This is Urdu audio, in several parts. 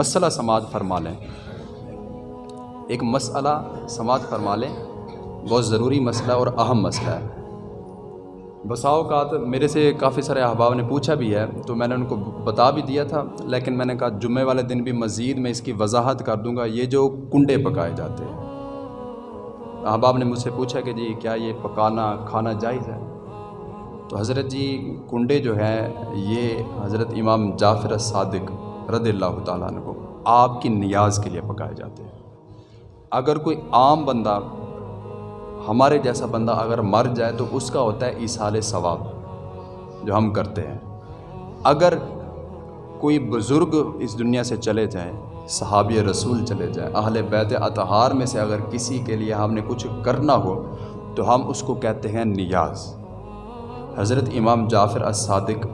مسئلہ سماعت فرما لیں۔ ایک مسئلہ سماعت فرما لیں، بہت ضروری مسئلہ اور اہم مسئلہ ہے۔ بسا اوقات میرے سے کافی سارے احباب نے پوچھا بھی ہے، تو میں نے ان کو بتا بھی دیا تھا، لیکن میں نے کہا جمعے والے دن بھی مزید میں اس کی وضاحت کر دوں گا، یہ جو کنڈے پکائے جاتے ہیں۔ احباب نے مجھ سے پوچھا کہ جی کیا یہ پکانا، کھانا جائز ہے؟ تو حضرت جی کنڈے جو ہیں، یہ حضرت امام جعفر صادق رضی اللہ تعالیٰ عنہ کو آپ کی نیاز کے لیے پکائے جاتے ہیں۔ اگر کوئی عام بندہ ہمارے جیسا بندہ اگر مر جائے تو اس کا ہوتا ہے ایسال ثواب جو ہم کرتے ہیں۔ اگر کوئی بزرگ اس دنیا سے چلے جائیں، صحابی رسول چلے جائیں، اہل بیت اطہار میں سے اگر کسی کے لیے ہم نے کچھ کرنا ہو، تو ہم اس کو کہتے ہیں نیاز۔ حضرت امام جعفر الصادق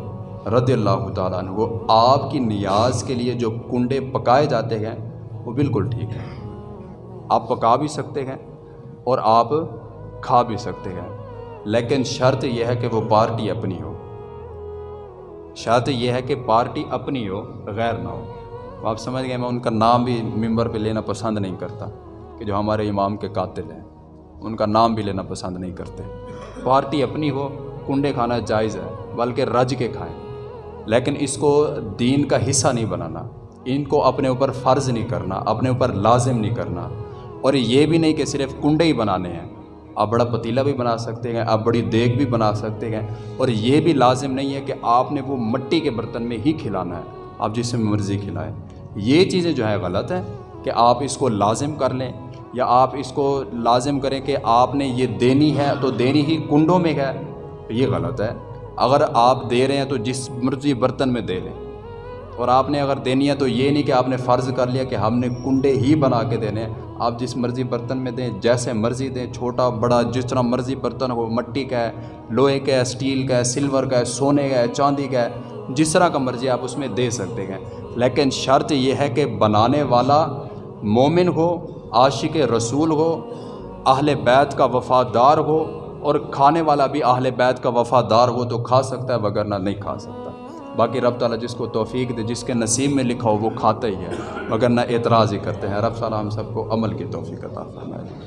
رضی اللہ تعالیٰ عنہ وہ آپ کی نیاز کے لیے جو کنڈے پکائے جاتے ہیں، وہ بالکل ٹھیک ہے آپ پکا بھی سکتے ہیں اور آپ کھا بھی سکتے ہیں۔ لیکن شرط یہ ہے کہ وہ پارٹی اپنی ہو۔ شرط یہ ہے کہ پارٹی اپنی ہو، غیر نہ ہو۔ آپ سمجھ گئے، میں ان کا نام بھی ممبر پہ لینا پسند نہیں کرتا کہ جو ہمارے امام کے قاتل ہیں، ان کا نام بھی لینا پسند نہیں کرتے۔ پارٹی اپنی ہو، کنڈے کھانا جائز ہے، بلکہ رج کے کھائیں۔ لیکن اس کو دین کا حصہ نہیں بنانا۔ ان کو اپنے اوپر فرض نہیں کرنا، اپنے اوپر لازم نہیں کرنا۔ اور یہ بھی نہیں کہ صرف کنڈے ہی بنانے ہیں۔ آپ بڑا پتیلا بھی بنا سکتے ہیں، آپ بڑی دیگ بھی بنا سکتے ہیں۔ اور یہ بھی لازم نہیں ہے کہ آپ نے وہ مٹی کے برتن میں ہی کھلانا ہے۔ آپ جس میں مرضی کھلائیں۔ یہ چیزیں جو ہے غلط ہیں کہ آپ اس کو لازم کر لیں، یا آپ اس کو لازم کریں کہ آپ نے یہ دینی ہے تو دینی ہی کنڈوں میں ہے۔ یہ غلط ہے۔ اگر آپ دے رہے ہیں تو جس مرضی برتن میں دے لیں۔ اور آپ نے اگر دینی ہے تو یہ نہیں کہ آپ نے فرض کر لیا کہ ہم نے کنڈے ہی بنا کے دینے۔ ہیں آپ جس مرضی برتن میں دیں، جیسے مرضی دیں، چھوٹا، بڑا، جس طرح مرضی برتن ہو، مٹی کا ہے، لوہے کا ہے اسٹیل کا ہے، سلور کا ہے، سونے کا ہے، چاندی کا ہے، جس طرح کا مرضی آپ اس میں دے سکتے ہیں۔ لیکن شرط یہ ہے کہ بنانے والا مومن ہو، عاشق رسول ہو، اہل بیت کا وفادار ہو اور کھانے والا بھی اہل بیت کا وفادار ہو تو کھا سکتا ہے وگرنہ نہیں کھا سکتا۔ باقی رب تعالیٰ جس کو توفیق دے، جس کے نصیب میں لکھا ہو، وہ کھاتا ہی ہے۔ مگر نہ اعتراض ہی کرتے ہیں۔ رب تعالیٰ ہم سب کو عمل کی توفیق عطا فرمائے۔